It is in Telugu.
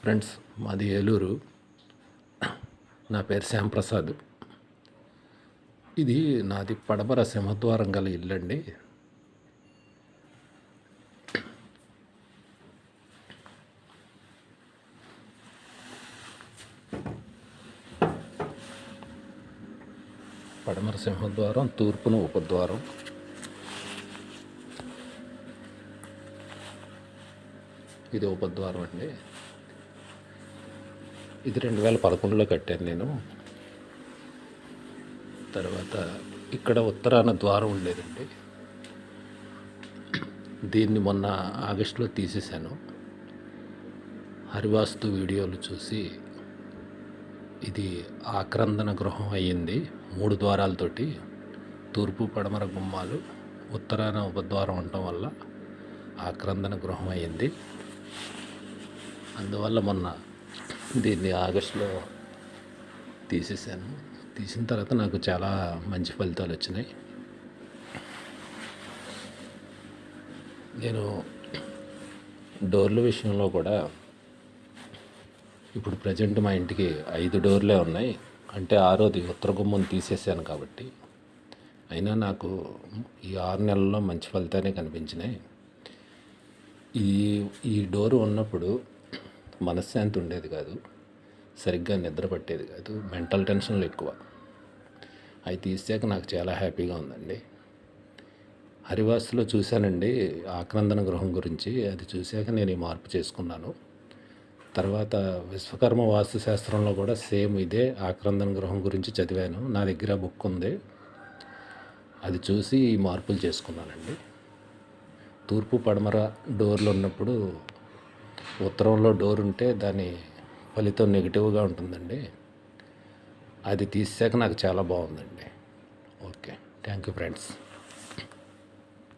ఫ్రెండ్స్ మాది ఏలూరు. నా పేరు శ్యాంప్రసాద్. ఇది నాది పడమర సింహద్వారం గల ఇల్లు అండి. పడమర సింహద్వారం తూర్పున ఉపద్వారం. ఇది ఉపద్వారం అండి. ఇది రెండు వేల పదకొండులో కట్టాను నేను. తర్వాత ఇక్కడ ఉత్తరాన ద్వారం ఉండేదండి. దీన్ని మొన్న ఆగస్టులో తీసేశాను. హరివాస్తు వీడియోలు చూసి ఇది ఆక్రందన గృహం అయ్యింది మూడు ద్వారాలతోటి. తూర్పు పడమర గుమ్మాలు ఉత్తరాన ఉపద్వారం ఉండటం వల్ల ఆక్రందన గృహం అయ్యింది. అందువల్ల మొన్న దీన్ని ఆగస్టులో తీసేసాను తీసిన తర్వాత నాకు చాలా మంచి ఫలితాలు వచ్చినాయి. నేను డోర్ల విషయంలో కూడా ఇప్పుడు ప్రజెంట్ మా ఇంటికి ఐదు డోర్లే ఉన్నాయి. అంటే ఆరోది ఉత్తర గుమ్మం తీసేసాను కాబట్టి. అయినా నాకు ఈ ఆరు నెలల్లో మంచి ఫలితాలే కనిపించినాయి. ఈ ఈ డోరు ఉన్నప్పుడు మనశ్శాంతి ఉండేది కాదు. సరిగ్గా నిద్ర పట్టేది కాదు. మెంటల్ టెన్షన్లు ఎక్కువ. అవి తీసాక నాకు చాలా హ్యాపీగా ఉందండి. హరివాసులో చూశానండి ఆక్రందన గృహం గురించి. అది చూశాక నేను ఈ మార్పు చేసుకున్నాను. తర్వాత విశ్వకర్మ వాస్తు శాస్త్రంలో కూడా సేమ్ ఇదే ఆక్రందన గృహం గురించి చదివాను. నా దగ్గర బుక్ ఉంది. అది చూసి ఈ మార్పులు చేసుకున్నానండి. తూర్పు పడమర డోర్లు ఉన్నప్పుడు ఉత్తరంలో డోర్ ఉంటే దాని ఫలితం నెగిటివ్గా ఉంటుందండి. అది తీసాక నాకు చాలా బాగుందండి. ఓకే. Thank you friends.